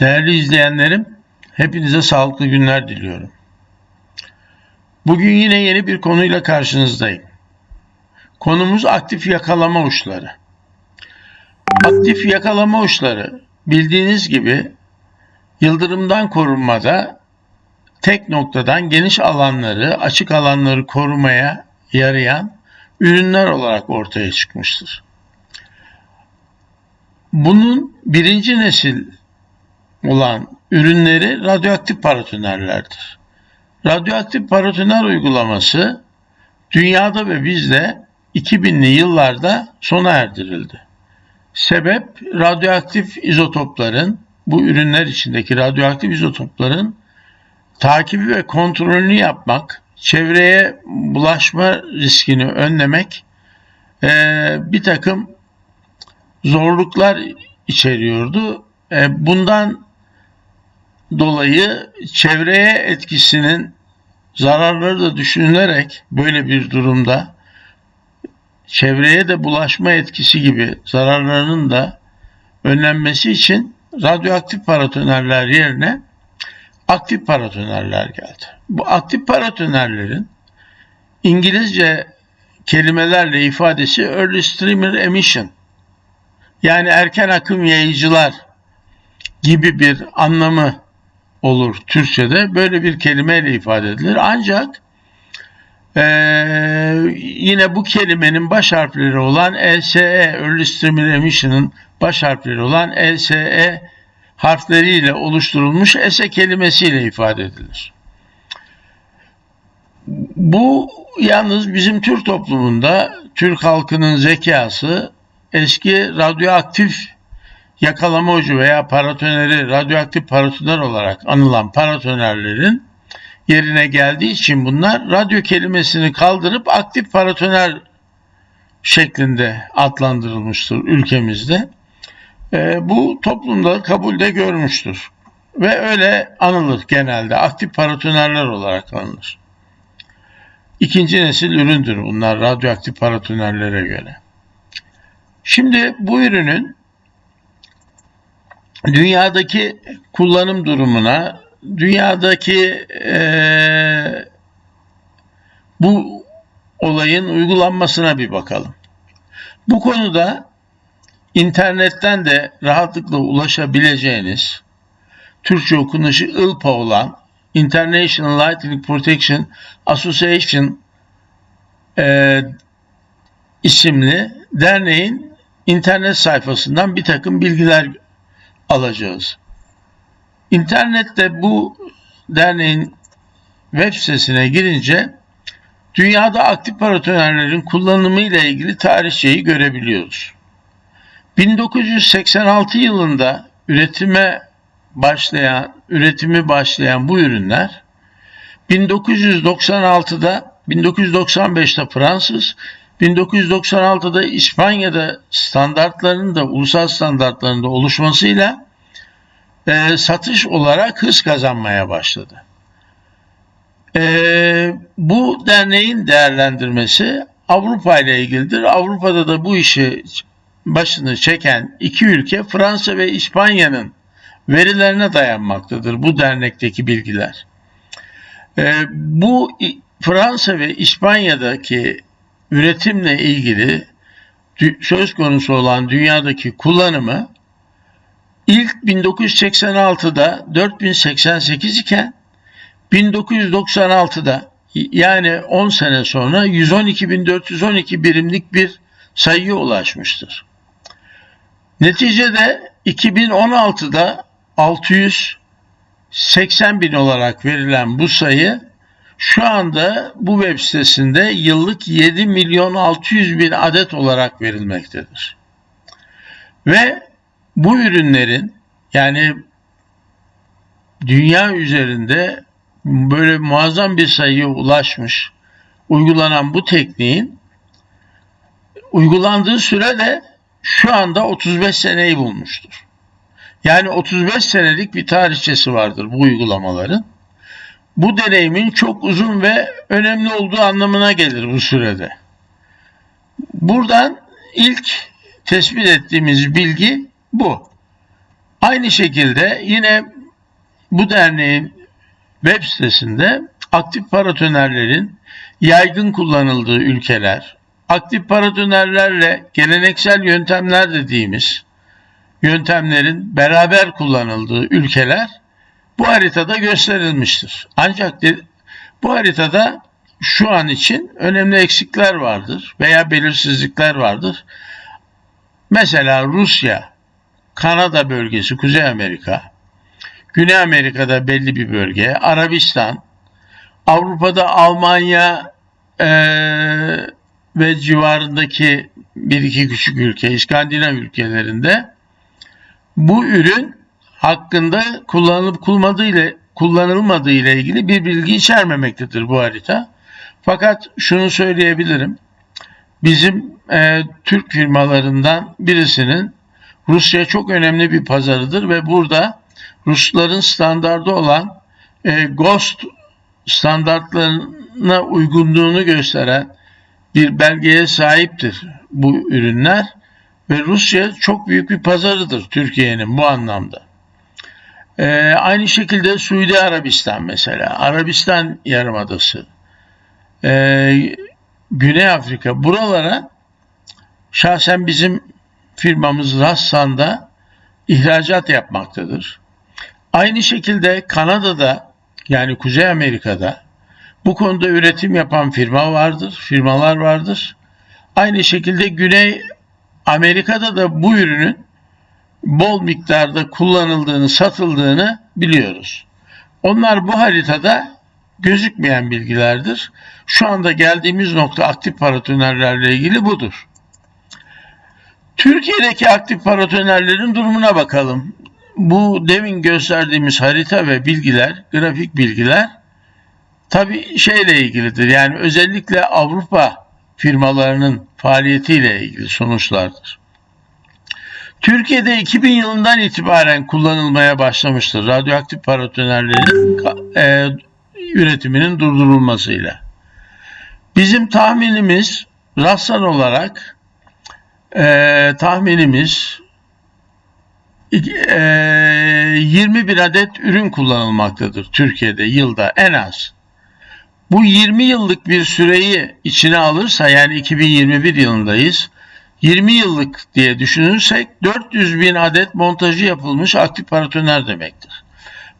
Değerli izleyenlerim, hepinize sağlıklı günler diliyorum. Bugün yine yeni bir konuyla karşınızdayım. Konumuz aktif yakalama uçları. Aktif yakalama uçları bildiğiniz gibi yıldırımdan korunmada tek noktadan geniş alanları, açık alanları korumaya yarayan ürünler olarak ortaya çıkmıştır. Bunun birinci nesil olan ürünleri radyoaktif paratonerlerdir. Radyoaktif paratoner uygulaması dünyada ve bizde 2000'li yıllarda sona erdirildi. Sebep radyoaktif izotopların bu ürünler içindeki radyoaktif izotopların takibi ve kontrolünü yapmak, çevreye bulaşma riskini önlemek e, bir takım zorluklar içeriyordu. E, bundan dolayı çevreye etkisinin zararları da düşünülerek böyle bir durumda çevreye de bulaşma etkisi gibi zararlarının da önlenmesi için radyoaktif paratonerler yerine aktif paratonerler geldi. Bu aktif paratonerlerin İngilizce kelimelerle ifadesi early streamer emission yani erken akım yayıcılar gibi bir anlamı olur Türkçe'de. Böyle bir kelimeyle ifade edilir. Ancak ee, yine bu kelimenin baş harfleri olan LSE, Early Streamer baş harfleri olan LSE harfleriyle oluşturulmuş ESE kelimesiyle ifade edilir. Bu yalnız bizim Türk toplumunda Türk halkının zekası eski radyoaktif yakalama ucu veya paratoneri radyoaktif paratoner olarak anılan paratonerlerin yerine geldiği için bunlar radyo kelimesini kaldırıp aktif paratoner şeklinde adlandırılmıştır ülkemizde. E, bu toplumda kabulde görmüştür. Ve öyle anılır genelde. Aktif paratonerler olarak anılır. İkinci nesil üründür bunlar radyoaktif paratonerlere göre. Şimdi bu ürünün dünyadaki kullanım durumuna, dünyadaki e, bu olayın uygulanmasına bir bakalım. Bu konuda internetten de rahatlıkla ulaşabileceğiniz Türkçe okunuşu ILPA olan International Lightning Protection Association e, isimli derneğin internet sayfasından bir takım bilgiler alacağız. İnternette bu derneğin web sitesine girince dünyada aktif paratonerlerin kullanımı ile ilgili tarihçeyi görebiliyoruz. 1986 yılında üretime başlayan, üretimi başlayan bu ürünler 1996'da 1995'te Fransız, 1996'da İspanya'da standartlarının da ulusal standartlarında oluşmasıyla e, satış olarak hız kazanmaya başladı. E, bu derneğin değerlendirmesi Avrupa ile ilgilidir. Avrupa'da da bu işi başını çeken iki ülke Fransa ve İspanya'nın verilerine dayanmaktadır bu dernekteki bilgiler. E, bu Fransa ve İspanya'daki üretimle ilgili söz konusu olan dünyadaki kullanımı ilk 1986'da 4088 iken 1996'da yani 10 sene sonra 112.412 birimlik bir sayıya ulaşmıştır. Neticede 2016'da 680 bin olarak verilen bu sayı şu anda bu web sitesinde yıllık 7 milyon 600 bin adet olarak verilmektedir. Ve bu ürünlerin yani dünya üzerinde böyle muazzam bir sayıya ulaşmış uygulanan bu tekniğin uygulandığı süre de şu anda 35 seneyi bulmuştur. Yani 35 senelik bir tarihçesi vardır bu uygulamaların. Bu deneyimin çok uzun ve önemli olduğu anlamına gelir bu sürede. Buradan ilk tespit ettiğimiz bilgi bu. Aynı şekilde yine bu derneğin web sitesinde aktif paratonerlerin yaygın kullanıldığı ülkeler, aktif paratonerlerle geleneksel yöntemler dediğimiz yöntemlerin beraber kullanıldığı ülkeler bu haritada gösterilmiştir. Ancak de, bu haritada şu an için önemli eksikler vardır veya belirsizlikler vardır. Mesela Rusya, Kanada bölgesi, Kuzey Amerika, Güney Amerika'da belli bir bölge, Arabistan, Avrupa'da Almanya e, ve civarındaki bir iki küçük ülke, İskandinav ülkelerinde bu ürün hakkında kullanılıp kullanılmadığı ile kullanılmadığı ile ilgili bir bilgi içermemektedir bu harita. Fakat şunu söyleyebilirim. Bizim e, Türk firmalarından birisinin Rusya çok önemli bir pazarıdır ve burada Rusların standardı olan e, GOST standartlarına uygunluğunu gösteren bir belgeye sahiptir bu ürünler ve Rusya çok büyük bir pazarıdır Türkiye'nin bu anlamda. Ee, aynı şekilde Suudi Arabistan mesela, Arabistan Yarımadası, ee, Güney Afrika buralara şahsen bizim firmamız Rassan'da ihracat yapmaktadır. Aynı şekilde Kanada'da yani Kuzey Amerika'da bu konuda üretim yapan firma vardır, firmalar vardır. Aynı şekilde Güney Amerika'da da bu ürünün bol miktarda kullanıldığını, satıldığını biliyoruz. Onlar bu haritada gözükmeyen bilgilerdir. Şu anda geldiğimiz nokta aktif paratonerlerle ilgili budur. Türkiye'deki aktif paratonerlerin durumuna bakalım. Bu demin gösterdiğimiz harita ve bilgiler, grafik bilgiler tabi şeyle ilgilidir. Yani özellikle Avrupa firmalarının faaliyetiyle ilgili sonuçlardır. Türkiye'de 2000 yılından itibaren kullanılmaya başlamıştır radyoaktif paratonerlerin e, üretiminin durdurulmasıyla. Bizim tahminimiz rastlan olarak e, tahminimiz e, 20 bin adet ürün kullanılmaktadır Türkiye'de yılda en az. Bu 20 yıllık bir süreyi içine alırsa yani 2021 yılındayız. 20 yıllık diye düşünürsek 400 bin adet montajı yapılmış aktif paratoner demektir.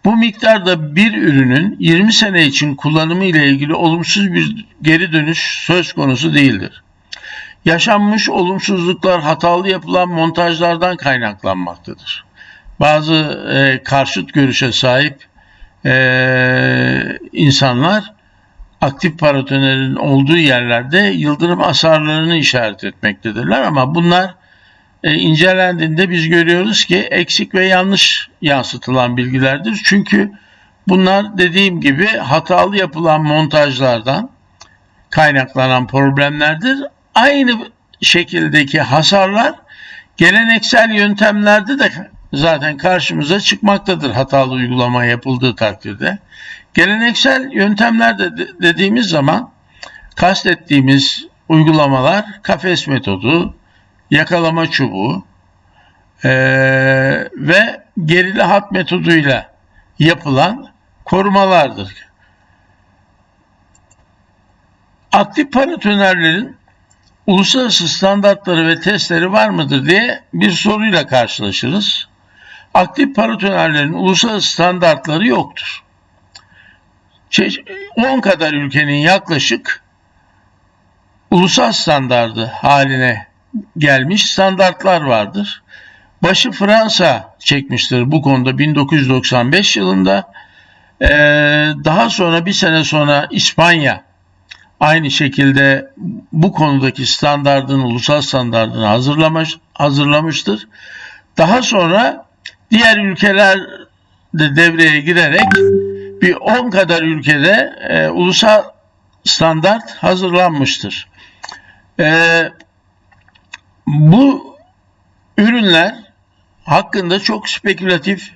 Bu miktarda bir ürünün 20 sene için kullanımı ile ilgili olumsuz bir geri dönüş söz konusu değildir. Yaşanmış olumsuzluklar hatalı yapılan montajlardan kaynaklanmaktadır. Bazı e, karşıt görüşe sahip e, insanlar aktif paratonerin olduğu yerlerde yıldırım hasarlarını işaret etmektedirler ama bunlar e, incelendiğinde biz görüyoruz ki eksik ve yanlış yansıtılan bilgilerdir. Çünkü bunlar dediğim gibi hatalı yapılan montajlardan kaynaklanan problemlerdir. Aynı şekildeki hasarlar geleneksel yöntemlerde de zaten karşımıza çıkmaktadır hatalı uygulama yapıldığı takdirde. Geleneksel yöntemler de dediğimiz zaman kastettiğimiz uygulamalar kafes metodu, yakalama çubuğu e, ve gerili hat metoduyla yapılan korumalardır. Aktif paratonerlerin uluslararası standartları ve testleri var mıdır diye bir soruyla karşılaşırız. Aktif paratonerlerin uluslararası standartları yoktur. 10 kadar ülkenin yaklaşık ulusal standardı haline gelmiş standartlar vardır. Başı Fransa çekmiştir bu konuda 1995 yılında. Ee, daha sonra bir sene sonra İspanya aynı şekilde bu konudaki standardın, ulusal standardını hazırlamış, hazırlamıştır. Daha sonra diğer ülkeler de devreye girerek bir 10 kadar ülkede e, ulusal standart hazırlanmıştır. E, bu ürünler hakkında çok spekülatif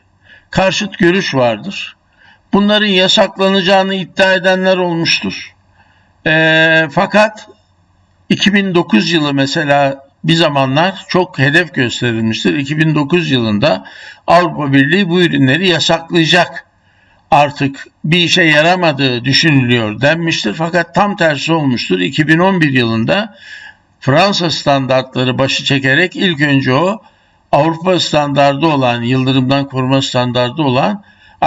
karşıt görüş vardır. Bunların yasaklanacağını iddia edenler olmuştur. E, fakat 2009 yılı mesela bir zamanlar çok hedef gösterilmiştir. 2009 yılında Avrupa Birliği bu ürünleri yasaklayacak. Artık bir işe yaramadığı düşünülüyor denmiştir. Fakat tam tersi olmuştur. 2011 yılında Fransa standartları başı çekerek ilk önce o Avrupa standardı olan, yıldırımdan koruma standardı olan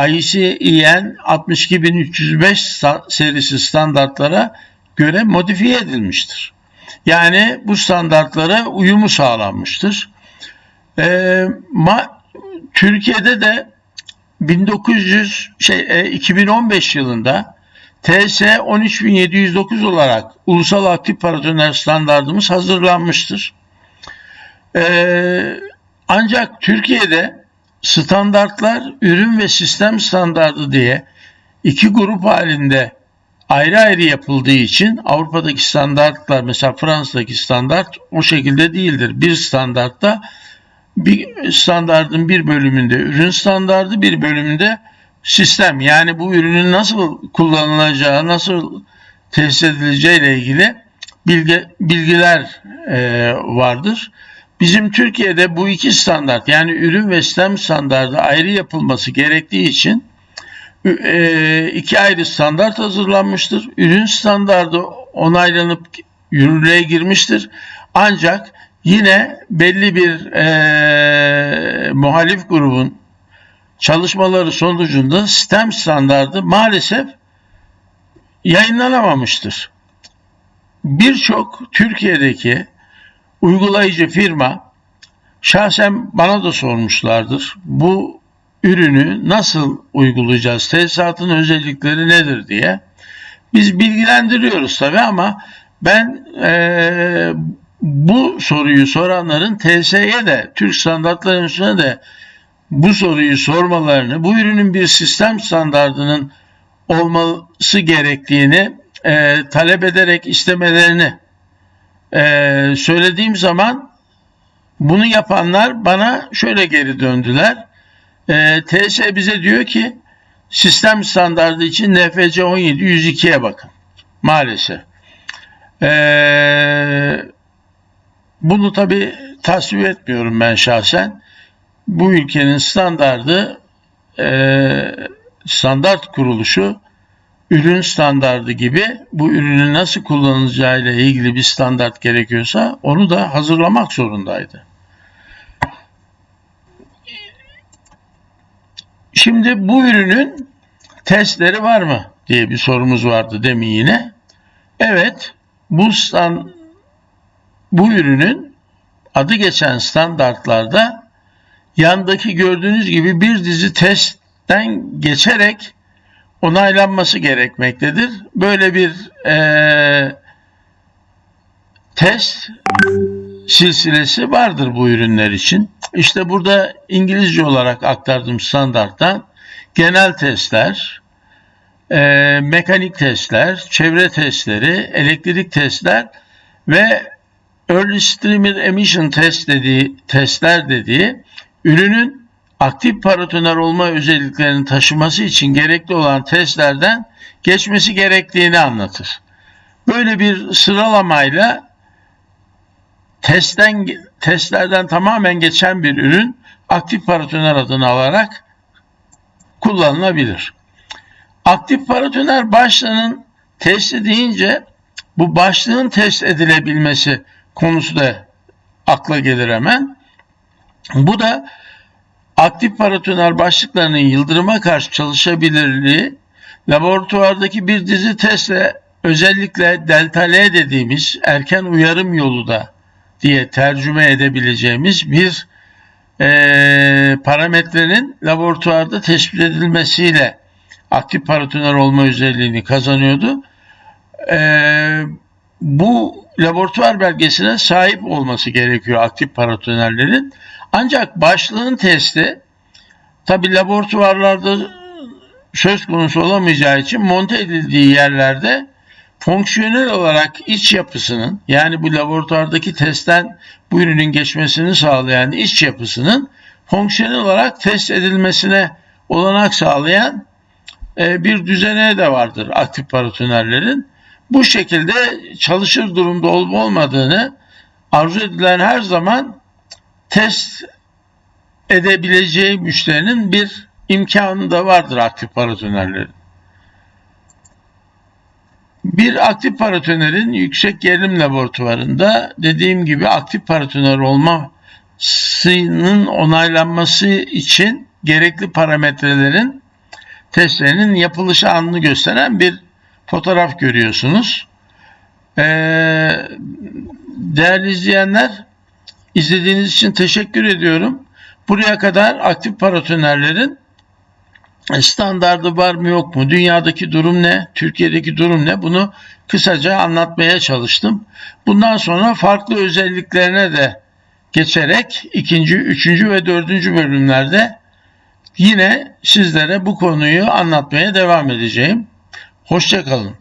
ICEN 62305 serisi standartlara göre modifiye edilmiştir. Yani bu standartlara uyumu sağlanmıştır. Ee, ma, Türkiye'de de 1900 şey e, 2015 yılında TS 13709 olarak ulusal aktif paratoner standartımız hazırlanmıştır. Ee, ancak Türkiye'de standartlar ürün ve sistem standardı diye iki grup halinde ayrı ayrı yapıldığı için Avrupa'daki standartlar mesela Fransa'daki standart o şekilde değildir. Bir standartta bir standardın bir bölümünde ürün standardı bir bölümünde sistem yani bu ürünün nasıl kullanılacağı nasıl tesis edileceği ile ilgili bilgi, bilgiler e, vardır. Bizim Türkiye'de bu iki standart yani ürün ve sistem standardı ayrı yapılması gerektiği için e, iki ayrı standart hazırlanmıştır. Ürün standardı onaylanıp yürürlüğe girmiştir. Ancak yine belli bir e, muhalif grubun çalışmaları sonucunda sistem standardı maalesef yayınlanamamıştır. Birçok Türkiye'deki uygulayıcı firma şahsen bana da sormuşlardır. Bu ürünü nasıl uygulayacağız? Tesisatın özellikleri nedir diye. Biz bilgilendiriyoruz tabi ama ben e, bu soruyu soranların TSE'ye de Türk Standartlar Enstitüsü'ne de bu soruyu sormalarını, bu ürünün bir sistem standardının olması gerektiğini e, talep ederek istemelerini e, söylediğim zaman bunu yapanlar bana şöyle geri döndüler. E, TS bize diyor ki sistem standardı için NFC 17 102'ye bakın. Maalesef. E, bunu tabi tasvip etmiyorum ben şahsen. Bu ülkenin standardı e, standart kuruluşu ürün standardı gibi bu ürünün nasıl kullanılacağı ile ilgili bir standart gerekiyorsa onu da hazırlamak zorundaydı. Şimdi bu ürünün testleri var mı diye bir sorumuz vardı demin yine. Evet, bu stand, bu ürünün adı geçen standartlarda yandaki gördüğünüz gibi bir dizi testten geçerek onaylanması gerekmektedir. Böyle bir e, test silsilesi vardır bu ürünler için. İşte burada İngilizce olarak aktardığım standarttan genel testler, e, mekanik testler, çevre testleri, elektrik testler ve Early Streamer Emission Test dediği testler dediği ürünün aktif paratoner olma özelliklerini taşıması için gerekli olan testlerden geçmesi gerektiğini anlatır. Böyle bir sıralamayla testten testlerden tamamen geçen bir ürün aktif paratoner adını alarak kullanılabilir. Aktif paratoner başlığının testi deyince bu başlığın test edilebilmesi konusu da akla gelir hemen. Bu da aktif paratoner başlıklarının yıldırıma karşı çalışabilirliği laboratuvardaki bir dizi testle özellikle delta L dediğimiz erken uyarım yolu da diye tercüme edebileceğimiz bir e, parametrenin laboratuvarda tespit edilmesiyle aktif paratoner olma özelliğini kazanıyordu. E, bu laboratuvar belgesine sahip olması gerekiyor aktif paratonerlerin. Ancak başlığın testi tabi laboratuvarlarda söz konusu olamayacağı için monte edildiği yerlerde fonksiyonel olarak iç yapısının yani bu laboratuvardaki testten bu ürünün geçmesini sağlayan iç yapısının fonksiyonel olarak test edilmesine olanak sağlayan e, bir düzene de vardır aktif paratonerlerin. Bu şekilde çalışır durumda olup olmadığını arzu edilen her zaman test edebileceği müşterinin bir imkanı da vardır aktif paratonerlerin. Bir aktif paratonerin yüksek gerilim laboratuvarında dediğim gibi aktif paratoner olmasının onaylanması için gerekli parametrelerin testlerinin yapılış anını gösteren bir fotoğraf görüyorsunuz. Ee, değerli izleyenler izlediğiniz için teşekkür ediyorum. Buraya kadar aktif paratonerlerin standardı var mı yok mu? Dünyadaki durum ne? Türkiye'deki durum ne? Bunu kısaca anlatmaya çalıştım. Bundan sonra farklı özelliklerine de geçerek ikinci, üçüncü ve dördüncü bölümlerde yine sizlere bu konuyu anlatmaya devam edeceğim. Hoşçakalın.